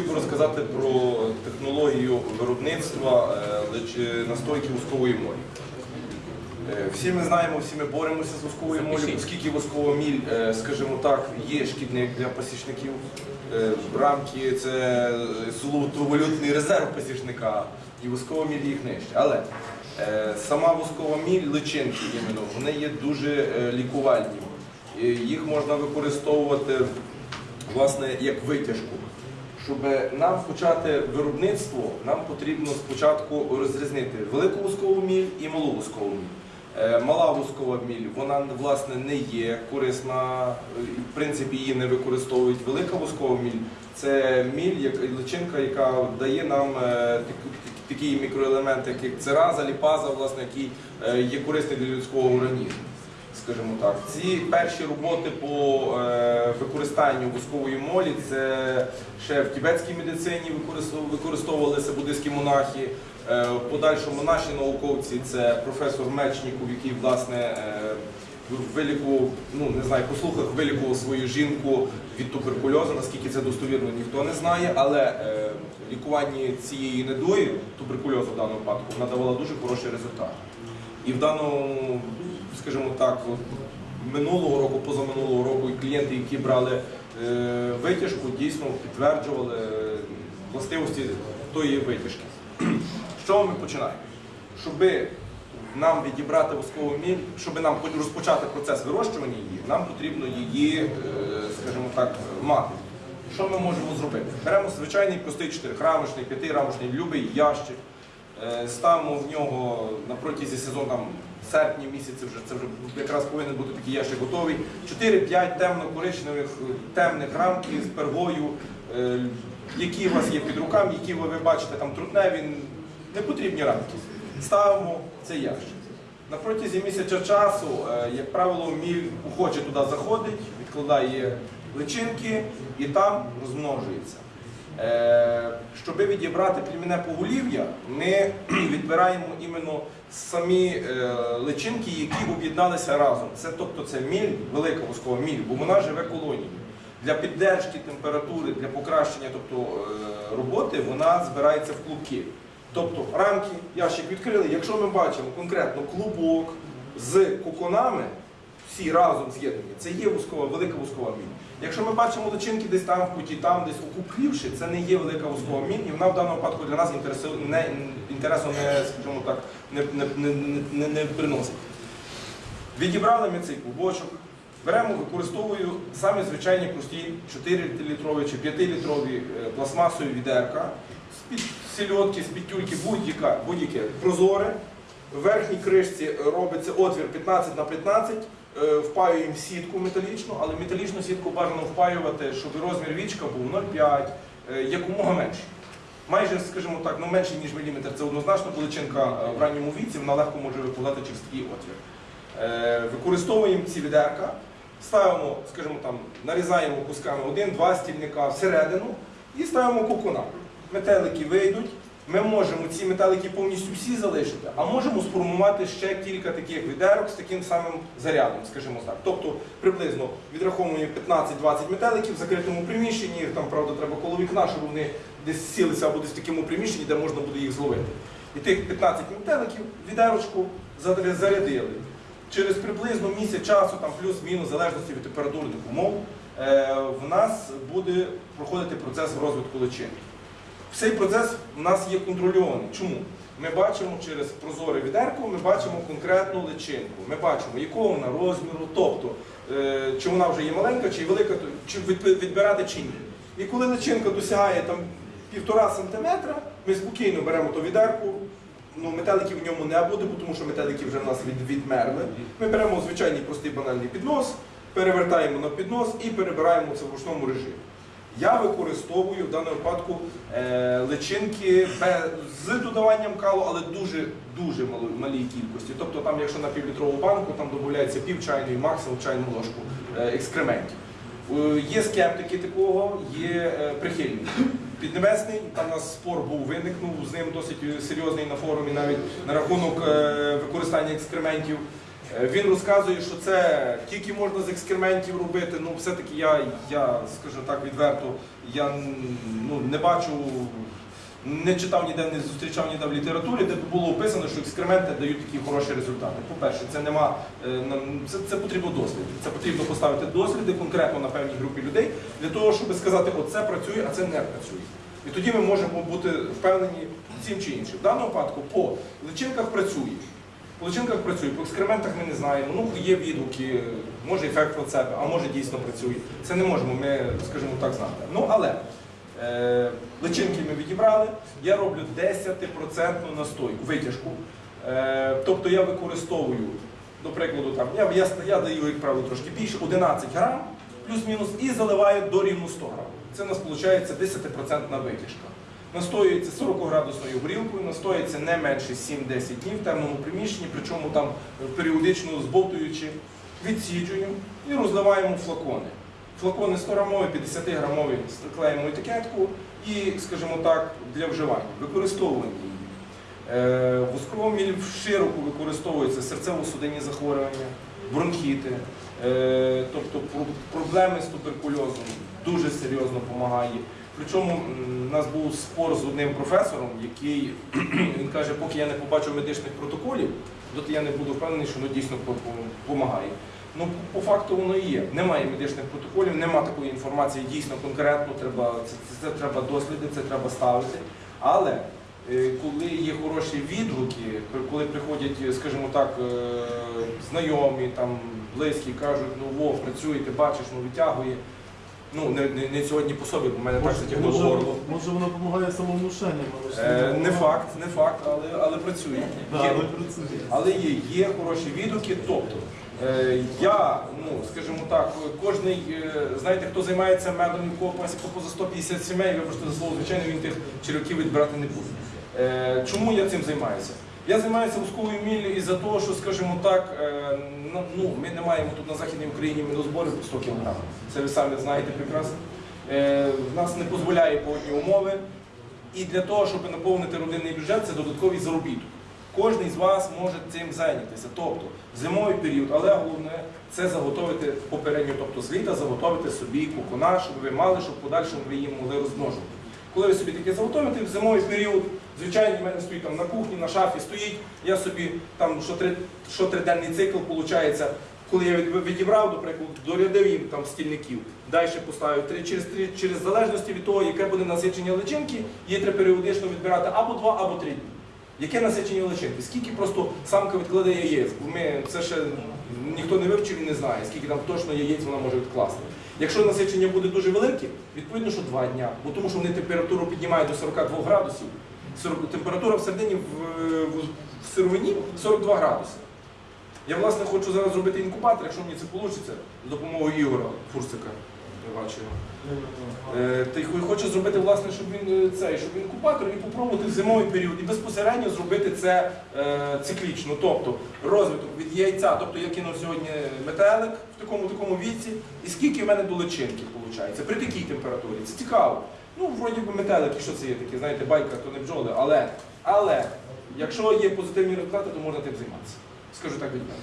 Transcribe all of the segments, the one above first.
хотів би розказати про технологію виробництва е, настойки воскової молі. Е, Всі ми знаємо, всі ми боремося з восковою моллю, оскільки воскова міль, е, скажімо так, є шкідник для пасічників. Е, Рамки це золотовалютний резерв пасічника, і воскова міль їх нижче. Але сама воскова міль, личинки іменно, вони є дуже лікувальні. Їх можна використовувати власне як витяжку. Щоб нам почати виробництво, нам потрібно спочатку розрізнити велику воскову міль і малу воскову міль. Е, Мала воскова міль, вона власне не є корисна, е, в принципі її не використовують. Велика воскова міль це міль, личинка, яка дає нам е, такі мікроелементи, як цераза, ліпаза, власне, які є корисні для людського організму скажімо так. Ці перші роботи по е, використанню воскової молі це ще в тібетській медицині використовувалися буддистські монахи. Е, в подальшому наші науковці це професор Мечніков, який власне е, вилікував, ну не знаю, по слухах вилікував свою жінку від туберкульозу. Наскільки це достовірно, ніхто не знає, але е, лікування цієї недої, туберкульозу в даному випадку, вона давала дуже хороший результат. І в даному, скажімо так, минулого року, позаминулого року, і клієнти, які брали е, витяжку, дійсно підтверджували е, властивості тої витяжки. Чого ми починаємо? Щоби нам відібрати воскову міль, щоб нам розпочати процес вирощування її, нам потрібно її, е, скажімо так, мати. Що ми можемо зробити? Беремо звичайний простий 4-рамочний, 5-рамочний, любий ящик. Е, Ставимо в нього на протязі сезону, серпні місяці вже це вже якраз повинен бути такий ящик готовий. 4-5 темно-коричневих темних рамків з пергою, е, які у вас є під руками, які ви, ви бачите там трутневі, не потрібні рамки. Ставимо цей ящик. На протязі місяця часу, е, як правило, міль охоче туди заходить, відкладає личинки і там розмножується. Е, Щоб відібрати племінне поголів'я, ми відбираємо іменно самі е, личинки, які об'єдналися разом. Це тобто це міль, велика воскова міль, бо вона живе колонією. Для піддержки температури, для покращення тобто, е, роботи вона збирається в клубки. Тобто рамки, ящик відкрили. Якщо ми бачимо конкретно клубок з коконами, всі разом з'єднані, це є воскова, велика воскова міль. Якщо ми бачимо личинки десь там в куті, там десь окупівши, це не є велика воскова міль, і вона в даному випадку для нас інтересу не, інтересу не, скажімо так, не, не, не, не, не приносить. Відібрали ми цей клубочок, беремо, використовую самі звичайні прості 4-літрові чи 5-літрові е, пластмасові відерка, з-під сільотки, з-під тюльки, будь-яка, будь-яке прозоре. В верхній кришці робиться отвір 15 на 15, е, впаюємо сітку металічну, але металічну сітку бажано впаювати, щоб розмір вічка був 0,5, е, якомога менший. Майже, скажімо так, ну менше ніж міліметр. Це однозначно, бо личинка е, в ранньому віці вона легко може випадати через такий отвір. Використовуємо ці відерка, ставимо, скажімо там, нарізаємо кусками один-два стільника всередину і ставимо кукуна. Метелики вийдуть. Ми можемо ці метелики повністю всі залишити, а можемо сформувати ще кілька таких відерок з таким самим зарядом, скажімо так. Тобто приблизно відраховуємо 15-20 метеликів в закритому приміщенні, там, правда, треба коло вікна, щоб вони десь сілися або десь в такому приміщенні, де можна буде їх зловити. І тих 15 метеликів відерочку зарядили. Через приблизно місяць часу, там плюс-мінус, залежності від температурних умов, е, в нас буде проходити процес розвитку личинки. Цей процес у нас є контрольований. Чому? Ми бачимо через прозоре відерко, ми бачимо конкретну личинку. Ми бачимо, якого вона розміру, тобто, е, чи вона вже є маленька, чи велика, чи відбирати чи ні. І коли личинка досягає там півтора сантиметра, ми спокійно беремо ту відерку, ну, метеликів в ньому не буде, тому що метелики вже в нас від, відмерли. Ми беремо звичайний простий банальний піднос, перевертаємо на піднос і перебираємо це в ручному режимі. Я використовую в даному випадку е, личинки з додаванням калу, але дуже дуже малій кількості. Тобто, там, якщо на півлітрову банку, там додається пів чайної, максимум чайну ложку е, екскрементів. Е, Є скептики такого, є прихильники. Піднебесний, там у нас спор був виникнув, з ним досить серйозний на форумі навіть на рахунок використання екскрементів. Е, Він розказує, що це тільки можна з екскрементів робити. Ну, все-таки я, я скажу так відверто, я ну, не бачу, не читав ніде, не зустрічав ніде в літературі, де було описано, що екскременти дають такі хороші результати. По-перше, це нема е, це, це потрібно досліди. Це потрібно поставити досліди конкретно на певній групі людей для того, щоб сказати, оце працює, а це не працює. І тоді ми можемо бути впевнені цим чи іншим. В даному випадку по личинках працює. По личинках працює, по екскрементах ми не знаємо. Ну, є відгуки, може ефект плацебо, а може дійсно працює. Це не можемо ми, скажімо так, знати. Ну, але е, личинки ми відібрали, я роблю 10% настойку, витяжку. Е, тобто я використовую, до прикладу, там, я, я, я даю, як правило, трошки більше, 11 грам, плюс-мінус, і заливаю до рівно 100 грам. Це у нас виходить 10% витяжка. Настоюється 40 градусною горілкою, настоюється не менше 7-10 днів в темному приміщенні, причому там періодично збовтуючи, відсіджуємо і розливаємо флакони. Флакони 100 грамові, 50 грамові клеїмо етикетку і, скажімо так, для вживання. Використовуємо її. Е, Восковий міль широко використовується серцево-судинні захворювання, бронхіти, е, тобто проблеми з туберкульозом дуже серйозно допомагає. Причому у нас був спор з одним професором, який він каже, поки я не побачу медичних протоколів, доти я не буду впевнений, що воно дійсно допомагає. Ну, по факту воно і є. Немає медичних протоколів, немає такої інформації дійсно конкретно, треба, це, це, це треба досліди, це треба ставити. Але е, коли є хороші відгуки, коли приходять, е, скажімо так, е, знайомі, там, близькі, кажуть, ну во, працюєте, бачиш, ну витягує. Ну, не, не, не сьогодні по собі, бо в мене так затягнуло горло. може воно допомагає самовнушенням, але ж Е, не факт, не факт, але, але працює. Да, Є. але працює. Але є, є хороші відгуки. Тобто е, я, ну скажімо так, кожний, е, знаєте, хто займається медом кого пасіка поза 150 сімей, вибачте за слово, звичайно, він тих черв'яків відбирати не буде. Е, чому я цим займаюся? Я займаюся вузковою міллю із-за того, що, скажімо так, е, ну, ми не маємо тут на Західній Україні медозборів по 100 кг. Це ви самі знаєте прекрасно. Е, в нас не дозволяє погодні умови. І для того, щоб наповнити родинний бюджет, це додатковий заробіток. Кожний з вас може цим зайнятися. Тобто зимовий період, але головне це заготовити попередньо, тобто з літа заготовити собі кукуна, щоб ви мали, щоб в подальшому ви їм могли розмножувати. Коли ви собі таке заготовите, в зимовий період, звичайно, в мене стоїть там на кухні, на шафі стоїть, я собі там що, три, що триденний цикл виходить, коли я відібрав, до прикладу, дорядив їм там стільників, далі поставив три через три, через залежності від того, яке буде насичення личинки, її треба періодично відбирати або два, або три дні. Яке насичення личинки? Скільки просто самка відкладе яєць? Ми це ще ніхто не вивчив і не знає, скільки там точно яєць вона може відкласти. Якщо насичення буде дуже велике, відповідно, що два дня, бо тому що вони температуру піднімають до 42 градусів. Температура в, в, в сировині 42 градуси. Я власне хочу зараз зробити інкубатор, якщо мені це вийде, з допомогою Ігора Фурсика. Я Е, Та й хо- хочу зробити, власне, щоб він е, цей, щоб інкубатор і попробувати в зимовий період і безпосередньо зробити це е, циклічно. Тобто розвиток від яйця, тобто я кинув сьогодні метелик в такому такому віці, і скільки в мене до личинки виходить, при такій температурі. Це цікаво. Ну, вроді би метелики, що це є таке, знаєте, байка, то не бджоли, але, але якщо є позитивні результати, то можна тим займатися. Скажу так від мене.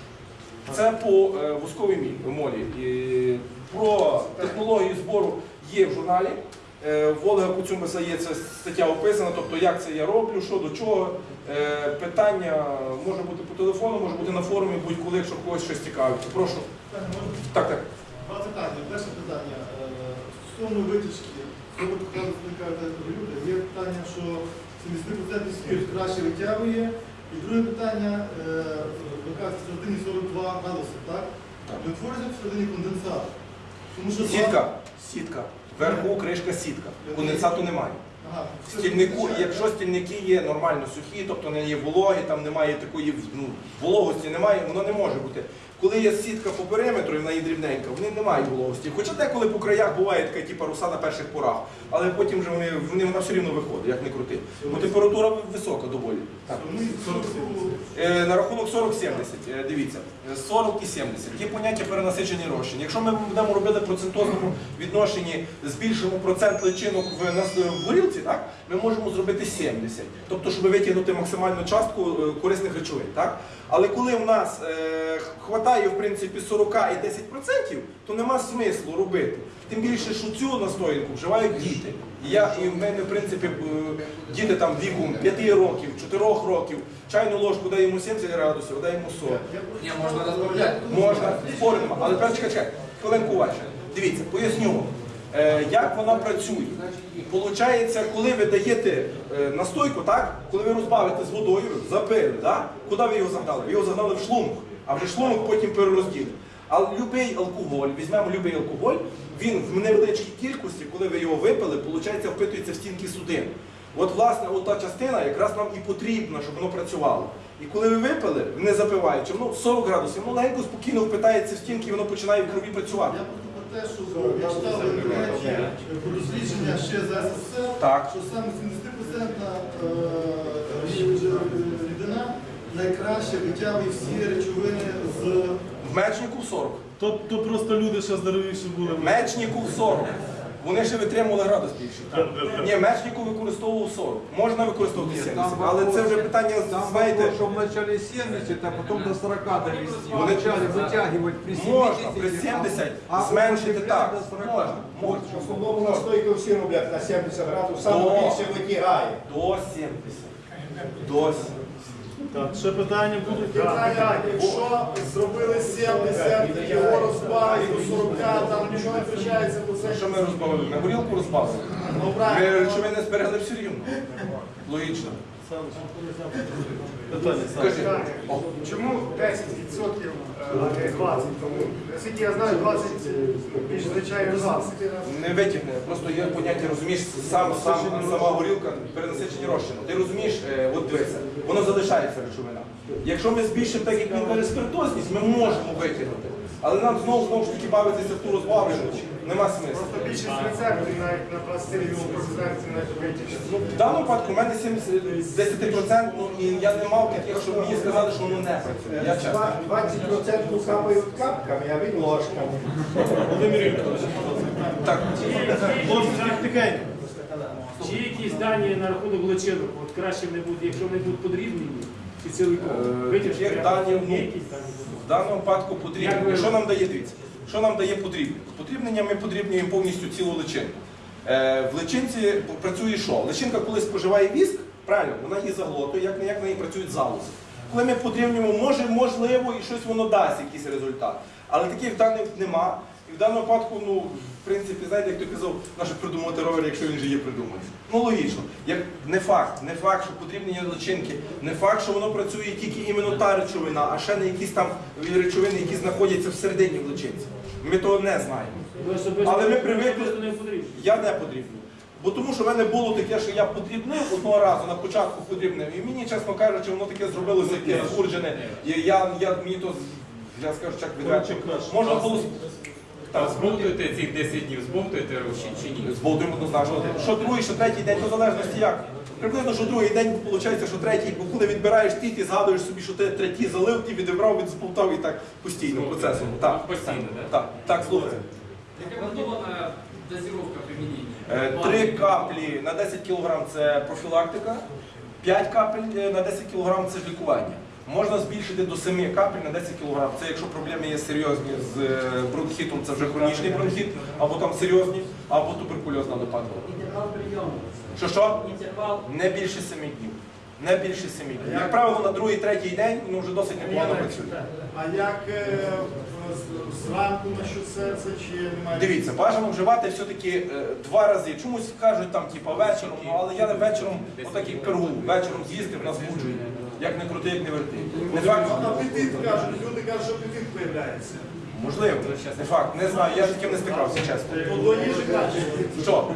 Це по е, восковій молі. Про технологію збору є в журналі. Е, В Олега Куцюмеса є ця стаття описана, тобто як це я роблю, що до чого. Е, Питання може бути по телефону, може бути на форумі, будь-коли, якщо когось щось цікавить. Прошу. Так, так. Два питання. Перше питання. Стосовно витяжки, коли люди, є питання, що 70% спірт краще витягує. І друге питання, е, ви кажете, всередині 42 градуси, так? Так. Не твориться всередині конденсат. Тому що Сітка. Сітка. Вверху кришка сітка. Конденсату немає. Ага, В стільнику, якщо стільники є нормально сухі, тобто не є вологі, там немає такої ну, вологості, немає, воно не може бути. Коли є сітка по периметру і вона є дрібненька, вони не мають вологості. Хоча деколи по краях буває така типу руса на перших порах, але потім вже вони, вони вона все рівно виходить, як не крути. Бо температура висока доволі. Так. 40 Е, На рахунок 40-70, е, дивіться, е, 40 і 70. Є поняття перенасичені розчин. Якщо ми будемо робити процентозному відношенні, збільшимо процент личинок в в горілці, так, ми можемо зробити 70. Тобто, щоб витягнути максимальну частку е, корисних речовин. Так? Але коли в нас е, хватає в принципі 40 і 10%, то нема смислу робити. Тим більше, що цю настоянку вживають діти. І я і в мене, в принципі, е, діти там віком 5 років, 4 років, чайну ложку даємо 70 градусів, даємо 40. Не, можно разбавлять. Можна, споримо, але чекай, чекай, хвилинку уважно. Дивіться, поясню вам, е, як вона працює. Получається, коли ви даєте е, настойку, так? коли ви розбавите з водою, запили, так? куди ви його загнали? Ви його загнали в шлунок, а вже шлунок потім перерозділить. А будь-який алкоголь, візьмемо будь-який алкоголь, він в невеличкій кількості, коли ви його випили, виходить, впитується в стінки судин. От, власне, от та частина якраз нам і потрібна, щоб воно працювало. І коли ви випили, не запиваючи, воно 40 градусів, воно легенько спокійно впитається в стінки і воно починає в крові працювати. Я просто про те, що я читав дослідження ще за СССР, Так. що саме 70% е, рідина найкраще витягує всі речовини з В мечнику 40. То, то просто люди ще здоровіші були. Мечнику 40. Вони ще витримували градус більше. Ні, мечнику використовував 40. Можна використовувати 70, але це вже питання, Там знаєте, вопрос, что вначале 70, а потом до 40 довести. Вот Вначале вытягивать при 70. можна при 70 зменшити так. Можна, можна. В основному настойку всі роблять на 70 градусів, саме О. більше витягає. До 70. До 70. Так, ще питання будуть? Питання, якщо зробили 70, його розпали до 40, там нічого не втрачається, то це Що ми розбавили? На горілку розбавили. Ну Ми правильно. речовини зберегли все рівно. Логічно. Питання, Скажи. Чому 10%, а не 20? Тому, наскільки я знаю, 20 більш звичайно 20. Не витягне, просто є поняття, розумієш, сам, сам, сама горілка перенасичені розчину. Ти розумієш, е, от дивися, воно залишається речовина. Якщо ми збільшимо так, як він спиртозність, ми можемо витягнути. Але нам знову знову ж таки бавитися в ту розбавлену, нема смислу. Просто більшість рецептів навіть на пластирі у концерті навіть витягнуть. Ну, В даному випадку у мене 70, 10% ну, і я не мав таких, щоб мені сказали, що воно не працює. Я чесно. 20% капають капками, а він ложками. Володимир Вікторович. Так, тихенько. Чи якісь дані на рахунок личинок? От краще не буде, якщо вони будуть подрібнені, чи ціликом? Е, даних, ну, дані? В даному випадку потрібно. Що нам дає дивіться? Що нам дає подрібнення? З подрібнення ми подрібнюємо повністю цілу личинку. Е, в личинці працює що? Личинка, коли споживає віск, правильно, вона її заглотує, як не як в неї працюють залози. Коли ми подрібнюємо, може, можливо, і щось воно дасть, якийсь результат. Але таких даних нема. І в даному випадку, ну, в принципі, знаєте, як ти казав, наше придумати ровер, якщо він же є придуманий. Ну логічно. Як не факт, не факт, що потрібні личинки, не факт, що воно працює тільки іменно та речовина, а ще не якісь там речовини, які знаходяться всередині в личинці. Ми того не знаємо. Але ми привикли-. Я не подрібню. Бо тому що в мене було таке, що я подрібнив одного разу на початку подрібнив. І мені, чесно кажучи, воно таке зробилося яке захурджене. І я, я мені то я скажу так відверто. Можна було А збовтуєте цих 10 днів, збовтуєте чи, чи ні? зболтуємо однозначно. Що другий, що третій день, то в залежності як. Приблизно, що другий день виходить, що третій, бо коли відбираєш ті, ти згадуєш собі, що ти третій залив, ти відібрав, від зболтав і так постійно процесом. Так, Постійно, так? так, так, слухайте. Яка планована дозировка? Е, Три каплі на 10 кг це профілактика, 5 капель е, на 10 кг це ж лікування. Можна збільшити до 7 капель на 10 кг. Це якщо проблеми є серйозні з е, бронхітом, це вже хронічний бронхіт, або там серйозні, або туберкульозна нападка. Інтервал прийому. Що що? Інтервал Не більше 7 днів. Не більше 7 днів. Як правило, на другий, третій день ну, вже досить непогано працює. А як е, зранку на що серце, чи немає? Дивіться, бажано вживати все-таки е, два рази. Чомусь кажуть там, типа, вечором, ну але я вечором отак як пергу, вечором з'їсти в нас буджує. Як не крути, як не верти. Не факт, Апетит кажуть, люди кажуть, що апетит з'являється. можливо, не факт, не знаю, я з таким не стикався, чесно. Ну, до їжі кажуть. Що?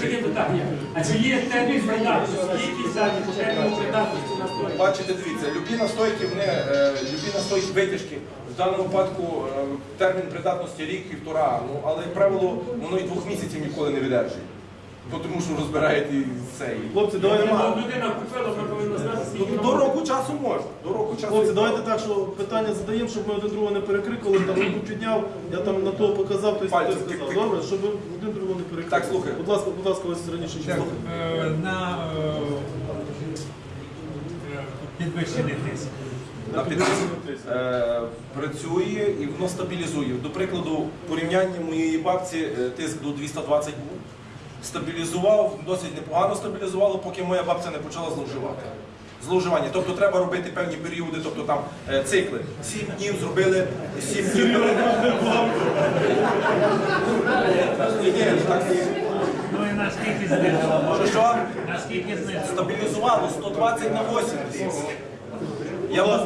Таке питання. А чи є термін придатності? Якісь дані по терміну придатності на столі? Бачите, дивіться, любі настойки, вони, е, любі настойки витяжки, В даному випадку е, термін придатності рік-півтора, ну але як правило, воно і двох місяців ніколи не видержує. Бо тому що розбираєте цей. Хлопці, давайте Якщо людина купила, вона повинна знати, скільки До, вона року часу можна. До року часу. Хлопці, давайте так, що питання задаємо, щоб ми один другого не перекрикували, там руку підняв, я там на того показав, той той Пальцем сказав. тик-тик. Добре, щоб один другого не перекрикували. Так, слухай. Будь ласка, будь ласка, ось раніше ще слухай. е, на е, підвищений тиск. на підвищення. Е, працює і воно стабілізує. До прикладу, порівняння моєї бабці е, тиск до 220 був. Стабілізував, досить непогано стабілізувало, поки моя бабця не почала зловживати. Зловживання. Тобто треба робити певні періоди, тобто там е, цикли. Сім днів зробили, сім днів. Ну і наскільки знизило? Що? Наскільки знизило? Стабілізувало 120 на 80. Я, вас-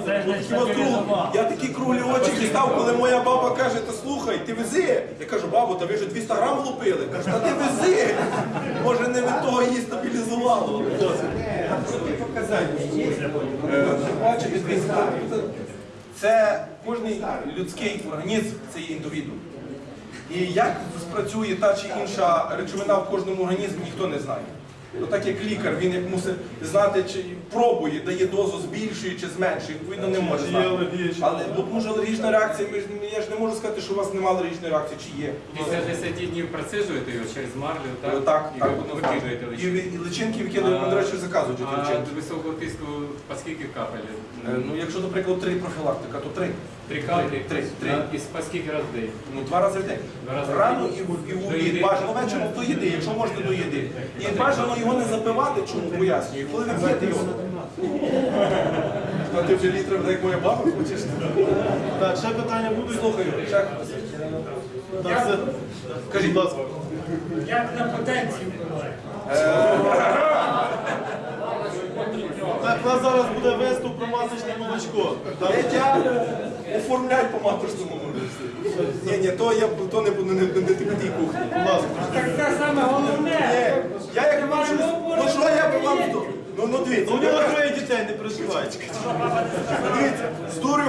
круг- я такі круглі очі дістав, коли моя баба каже, та слухай, ти вези. Я кажу, бабу, та ви вже 200 грам влупили. Каже, та ти вези. Може не від того її стабілізувало. Е, Бачите, дивіться, це кожний людський організм, це є індивідуум. І як спрацює та чи інша речовина в кожному організмі, ніхто не знає. Ну, так як лікар, він як мусить знати, чи пробує, дає дозу, збільшує чи зменшує, відповідно не може знати. Але тому що алергічна реакція, ми ж я ж не можу сказати, що у вас немає алергічної реакції, чи є. Після 10 днів процежуєте його через марлю, так? Так, І так, ви однозначно. викидаєте І, лише. ви- і личинки викидаємо, ми, до речі, заказують ті А личинки. високого тиску по скільки капель? Е, Ну, якщо, наприклад, три профілактика, то три. Три капелі? Три, три. І по скільки разів в день? Ну, два рази в день. Два рази в Рано і в, і в обід. Бажано вечором до їди, якщо можна до їди. І бажано його не запивати, чому пояснюю. Коли ви п'єте його. А ти вже літр, як моя баба хочеш? Так, ще питання будуть? Слухаю, ще. Так, все. Кажіть. Будь ласка. Як на потенцію впливає? Так, у нас зараз буде виступ про масочне молочко. Так, оформляй по маточному молочку. Ні, ні, то я то не буду не, не, не тій кухні. будь ласка. Так це саме головне. Ні, я як бачу, ну що я би вам, ну, ну дивіться, Ну, у нього троє дітей, не переживайте. дивіться, здурю